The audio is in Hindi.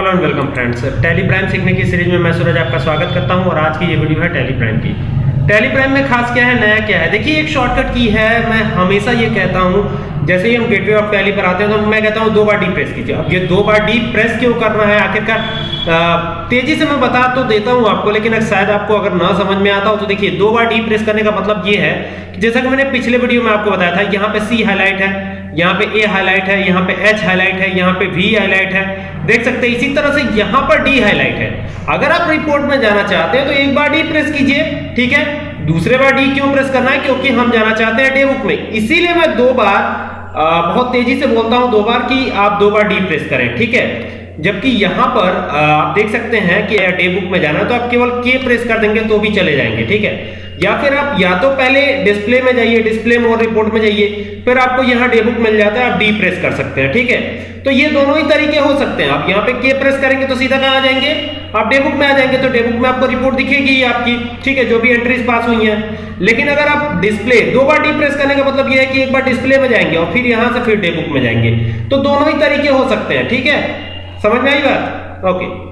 Hello and welcome friends Tally Prime सीखने की सीरीज़ में मैं सूरज आपका स्वागत करता हूँ और आज की ये वीडियो है टैली प्राइम की। टैली प्राइम में खास क्या है, नया क्या है? देखिए, एक शॉर्टकट की है। मैं हमेशा ये कहता हूँ, जैसे ही हम गेटवे ऑफ़ टैली पर आते हैं तो मैं कहता हूँ, दो बार डी प्रेस कीजिए। अब ये दो बार डी प्रेस क्यों करना है? आखिरकार तेज़ी से मैं बता तो देता हूँ आपको, लेकिन शायद आपको अगर ना समझ में आता हो तो देखिए, दो बार डी प्रेस करने का मतलब ये है कि जैसा कि मैंने पिछले वीडियो में आपको बताया था, यहाँ पे सी हाईलाइट है। यहाँ पे ए हाईलाइट है यहाँ पे एच हाईलाइट है यहाँ पे वी हाईलाइट है। देख सकते हैं इसी तरह से यहाँ पर डी हाईलाइट है। अगर आप रिपोर्ट में जाना चाहते हैं तो एक बार डी प्रेस कीजिए ठीक है? दूसरे बार डी क्यों प्रेस करना है? क्योंकि हम जाना चाहते हैं डे बुक में। इसीलिए मैं दो बार आ, बहुत तेज़ी से बोलता हूँ दो बार कि आप दो बार डी प्रेस करें ठीक है? जबकि यहाँ पर आप देख सकते हैं कि डे बुक में जाना है तो आप केवल के प्रेस कर देंगे तो भी चले जाएँगे ठीक है? या फिर आप या तो पहले डिस्प्ले में जाइए डिस्प्ले में और रिपोर्ट में जाइए, फिर आपको यहाँ डे बुक मिल जाता है, आप डी प्रेस कर सकते हैं, ठीक है? तो ये दोनों ही तरीके हो सकते हैं। आप यहाँ पे के प्रेस करेंगे तो सीधा कहाँ आ जाएँगे? आप डे बुक में आ जाएँगे तो डे बुक में आपको रिपोर्ट दिखेगी आपकी, ठीक है? जो भी एंट्रीज पास हुई हैं। लेकिन अगर आप डिस्प्ले दो बार डी प्रेस करने का मतलब ये है कि एक बार डिस्प्ले में जाएँगे और फिर यहाँ से फिर डे बुक में जाएँगे। तो दोनों ही तरीके हो सकते हैं, ठीक है? समझ में आई बात? ओके